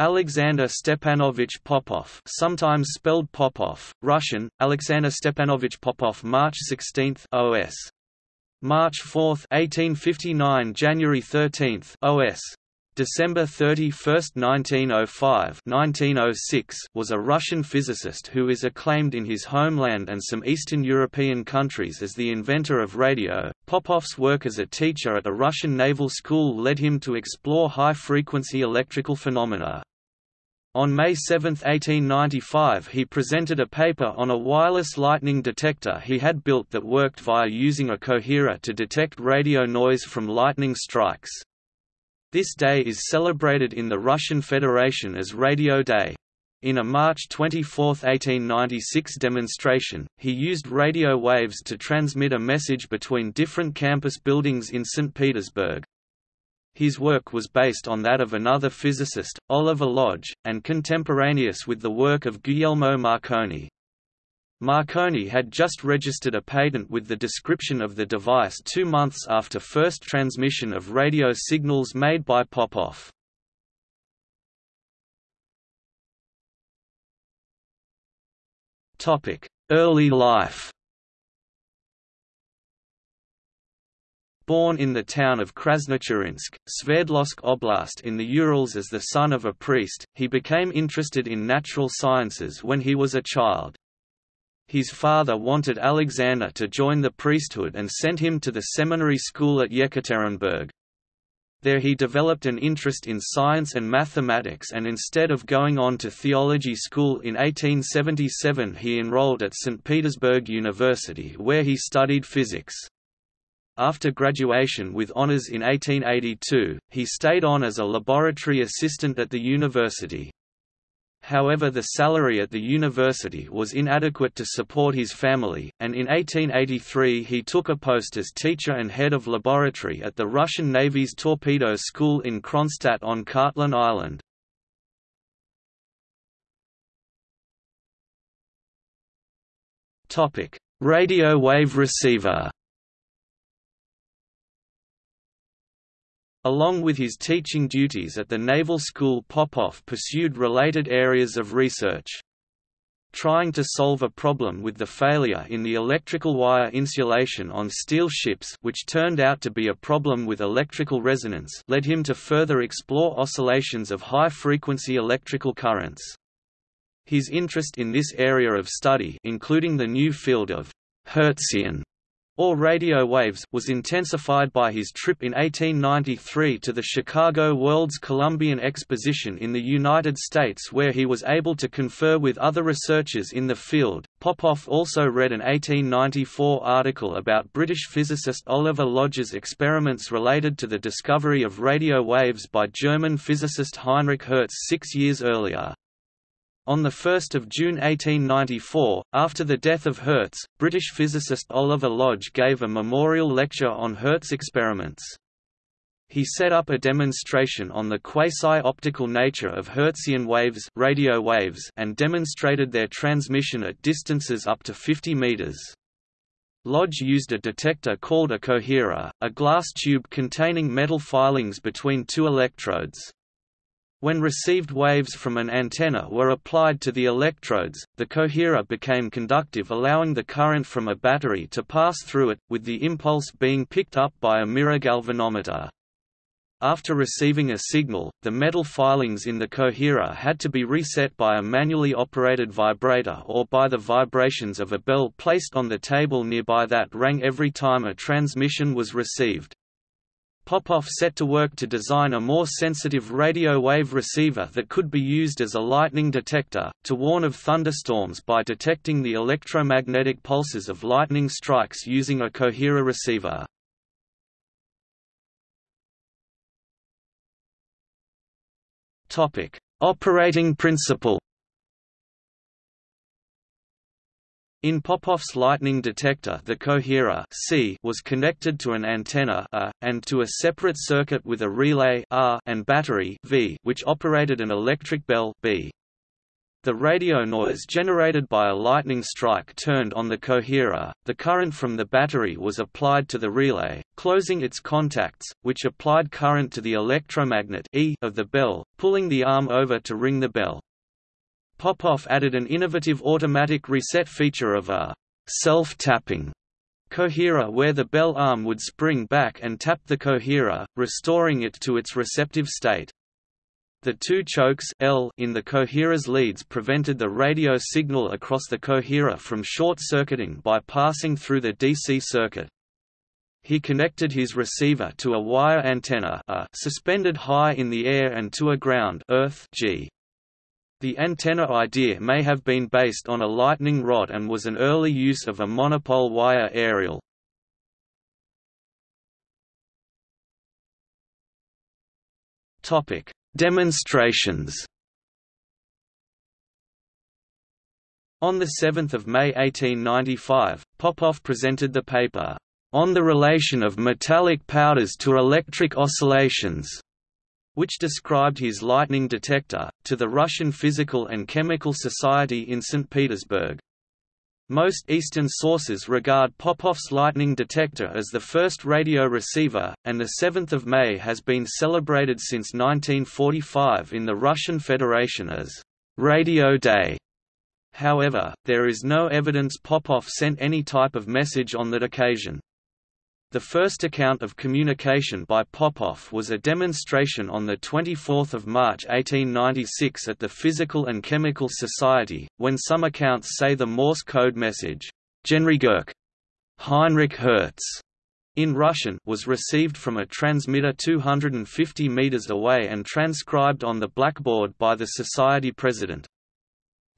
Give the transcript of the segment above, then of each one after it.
Alexander Stepanovich Popov sometimes spelled Popov, Russian, Alexander Stepanovich Popov March 16 OS. March 4 1859 January 13 OS. December 31, 1905 1906 was a Russian physicist who is acclaimed in his homeland and some Eastern European countries as the inventor of radio. Popov's work as a teacher at a Russian naval school led him to explore high-frequency electrical phenomena. On May 7, 1895 he presented a paper on a wireless lightning detector he had built that worked via using a coherer to detect radio noise from lightning strikes. This day is celebrated in the Russian Federation as Radio Day. In a March 24, 1896 demonstration, he used radio waves to transmit a message between different campus buildings in St. Petersburg. His work was based on that of another physicist, Oliver Lodge, and contemporaneous with the work of Guglielmo Marconi. Marconi had just registered a patent with the description of the device two months after first transmission of radio signals made by Popov. Early life Born in the town of Krasnoturinsk, Sverdlovsk Oblast in the Urals as the son of a priest, he became interested in natural sciences when he was a child. His father wanted Alexander to join the priesthood and sent him to the seminary school at Yekaterinburg. There he developed an interest in science and mathematics and instead of going on to theology school in 1877 he enrolled at St. Petersburg University where he studied physics. After graduation with honors in 1882, he stayed on as a laboratory assistant at the university. However the salary at the university was inadequate to support his family, and in 1883 he took a post as teacher and head of laboratory at the Russian Navy's torpedo school in Kronstadt on Kotlin Island. Radio wave receiver Along with his teaching duties at the Naval School Popov pursued related areas of research. Trying to solve a problem with the failure in the electrical wire insulation on steel ships which turned out to be a problem with electrical resonance led him to further explore oscillations of high-frequency electrical currents. His interest in this area of study including the new field of Hertzian or radio waves was intensified by his trip in 1893 to the Chicago World's Columbian Exposition in the United States where he was able to confer with other researchers in the field. Popov also read an 1894 article about British physicist Oliver Lodge's experiments related to the discovery of radio waves by German physicist Heinrich Hertz six years earlier. On 1 June 1894, after the death of Hertz, British physicist Oliver Lodge gave a memorial lecture on Hertz experiments. He set up a demonstration on the quasi-optical nature of Hertzian waves, radio waves and demonstrated their transmission at distances up to 50 meters. Lodge used a detector called a coherer, a glass tube containing metal filings between two electrodes. When received waves from an antenna were applied to the electrodes, the coherer became conductive allowing the current from a battery to pass through it, with the impulse being picked up by a mirror galvanometer. After receiving a signal, the metal filings in the coherer had to be reset by a manually operated vibrator or by the vibrations of a bell placed on the table nearby that rang every time a transmission was received. Popov set to work to design a more sensitive radio wave receiver that could be used as a lightning detector, to warn of thunderstorms by detecting the electromagnetic pulses of lightning strikes using a coherer receiver. Operating principle In Popov's lightning detector the coherer C was connected to an antenna A, and to a separate circuit with a relay R and battery V which operated an electric bell B. The radio noise generated by a lightning strike turned on the coherer, the current from the battery was applied to the relay, closing its contacts, which applied current to the electromagnet e of the bell, pulling the arm over to ring the bell. Popov added an innovative automatic reset feature of a self-tapping coherer where the bell arm would spring back and tap the coherer, restoring it to its receptive state. The two chokes L in the coherer's leads prevented the radio signal across the coherer from short-circuiting by passing through the DC circuit. He connected his receiver to a wire antenna a suspended high in the air and to a ground earth G. The antenna idea may have been based on a lightning rod and was an early use of a monopole wire aerial. Demonstrations On 7 May 1895, Popov presented the paper, "...on the relation of metallic powders to electric oscillations", which described his lightning detector, to the Russian Physical and Chemical Society in St. Petersburg. Most Eastern sources regard Popov's lightning detector as the first radio receiver, and the 7th of May has been celebrated since 1945 in the Russian Federation as Radio Day. However, there is no evidence Popov sent any type of message on that occasion. The first account of communication by Popov was a demonstration on 24 March 1896 at the Physical and Chemical Society, when some accounts say the Morse code message, Genrikh Gerts Heinrich Hertz in Russian was received from a transmitter 250 meters away and transcribed on the blackboard by the Society president.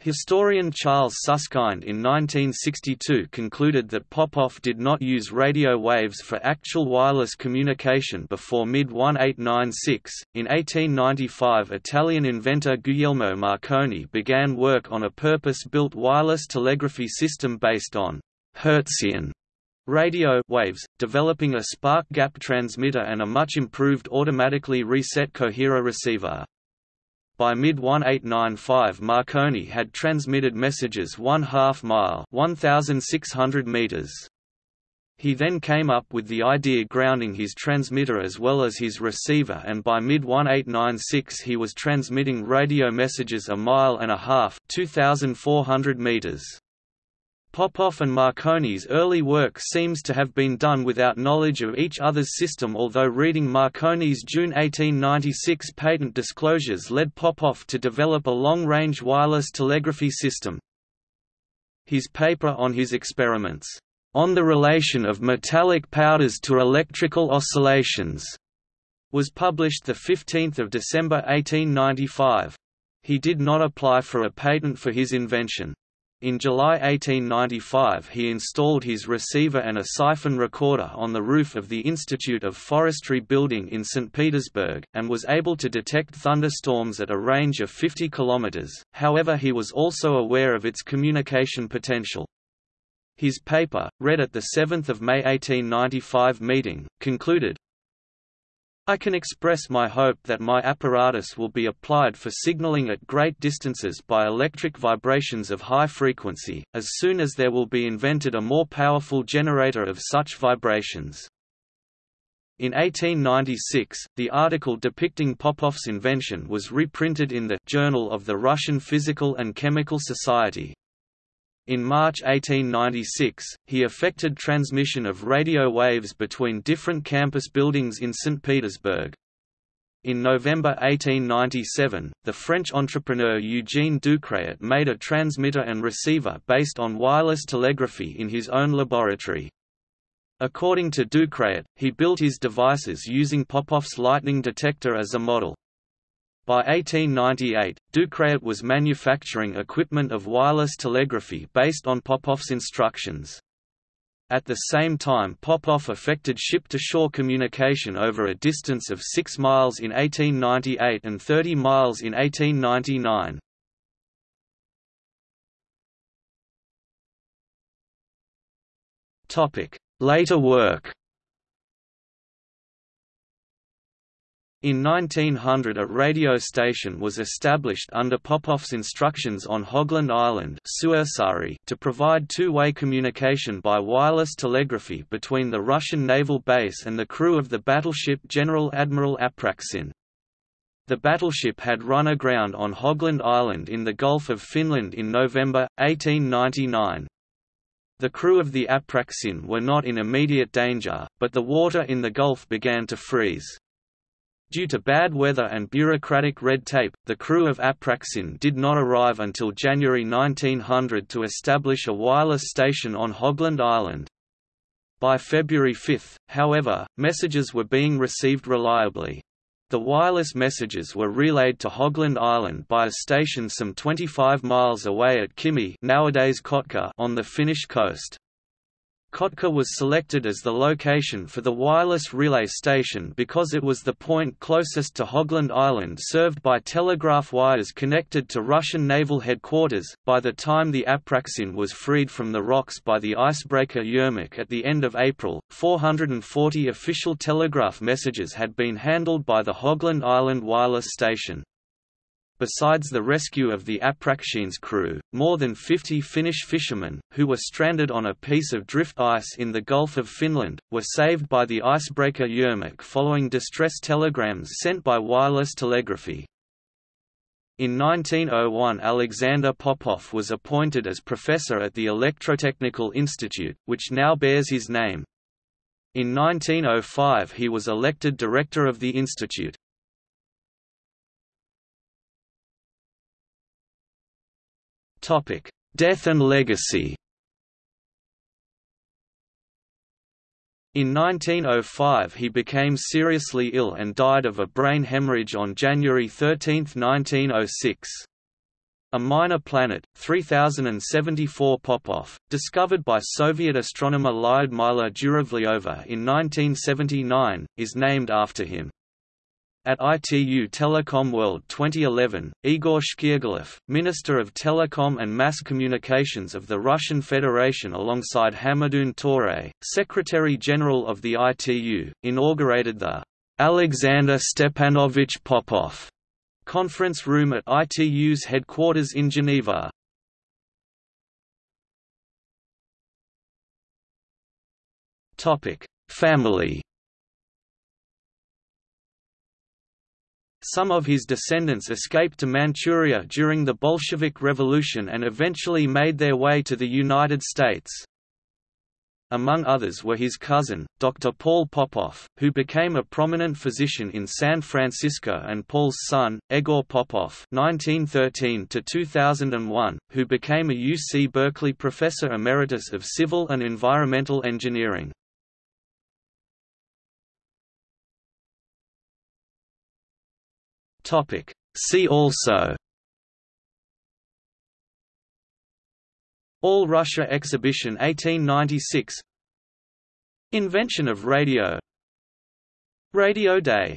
Historian Charles Susskind in 1962 concluded that Popov did not use radio waves for actual wireless communication before mid-1896. In 1895, Italian inventor Guglielmo Marconi began work on a purpose-built wireless telegraphy system based on Hertzian radio waves, developing a spark gap transmitter and a much improved automatically reset coherer receiver. By mid-1895 Marconi had transmitted messages one half mile 1,600 meters. He then came up with the idea grounding his transmitter as well as his receiver and by mid-1896 he was transmitting radio messages a mile and a half 2,400 meters. Popov and Marconi's early work seems to have been done without knowledge of each other's system although reading Marconi's June 1896 patent disclosures led Popoff to develop a long-range wireless telegraphy system. His paper on his experiments, "...on the relation of metallic powders to electrical oscillations", was published 15 December 1895. He did not apply for a patent for his invention. In July 1895 he installed his receiver and a siphon recorder on the roof of the Institute of Forestry building in St. Petersburg, and was able to detect thunderstorms at a range of 50 km, however he was also aware of its communication potential. His paper, read at the 7 May 1895 meeting, concluded, I can express my hope that my apparatus will be applied for signaling at great distances by electric vibrations of high frequency, as soon as there will be invented a more powerful generator of such vibrations. In 1896, the article depicting Popov's invention was reprinted in the Journal of the Russian Physical and Chemical Society, in March 1896, he effected transmission of radio waves between different campus buildings in St. Petersburg. In November 1897, the French entrepreneur Eugène Ducretet made a transmitter and receiver based on wireless telegraphy in his own laboratory. According to Ducretet, he built his devices using Popov's lightning detector as a model. By 1898, Ducretet was manufacturing equipment of wireless telegraphy based on Popoff's instructions. At the same time Popoff effected ship-to-shore communication over a distance of 6 miles in 1898 and 30 miles in 1899. Later work In 1900 a radio station was established under Popov's instructions on Hogland Island to provide two-way communication by wireless telegraphy between the Russian naval base and the crew of the battleship General Admiral Apraksin. The battleship had run aground on Hogland Island in the Gulf of Finland in November, 1899. The crew of the Apraksin were not in immediate danger, but the water in the Gulf began to freeze. Due to bad weather and bureaucratic red tape, the crew of Apraxin did not arrive until January 1900 to establish a wireless station on Hogland Island. By February 5, however, messages were being received reliably. The wireless messages were relayed to Hogland Island by a station some 25 miles away at Kymi nowadays Kotka on the Finnish coast. Kotka was selected as the location for the wireless relay station because it was the point closest to Hogland Island served by telegraph wires connected to Russian naval headquarters. By the time the Apraksin was freed from the rocks by the icebreaker Yermak at the end of April, 440 official telegraph messages had been handled by the Hogland Island wireless station. Besides the rescue of the Apraksin's crew, more than 50 Finnish fishermen, who were stranded on a piece of drift ice in the Gulf of Finland, were saved by the icebreaker Yermak following distress telegrams sent by wireless telegraphy. In 1901 Alexander Popov was appointed as professor at the Electrotechnical Institute, which now bears his name. In 1905 he was elected director of the institute. Death and legacy. In 1905 he became seriously ill and died of a brain hemorrhage on January 13, 1906. A minor planet, 3074 Popov, discovered by Soviet astronomer Lyudmila Zhuravlyova in 1979, is named after him. At ITU Telecom World 2011, Igor Shchyogolev, Minister of Telecom and Mass Communications of the Russian Federation alongside Hamadoun Toure, Secretary-General of the ITU, inaugurated the Alexander Stepanovich Popov conference room at ITU's headquarters in Geneva. Family Some of his descendants escaped to Manchuria during the Bolshevik Revolution and eventually made their way to the United States. Among others were his cousin, Dr. Paul Popoff, who became a prominent physician in San Francisco and Paul's son, Egor Popoff (1913–2001), who became a UC Berkeley Professor Emeritus of Civil and Environmental Engineering. Topic. See also. All Russia Exhibition 1896 Invention of radio. Radio Day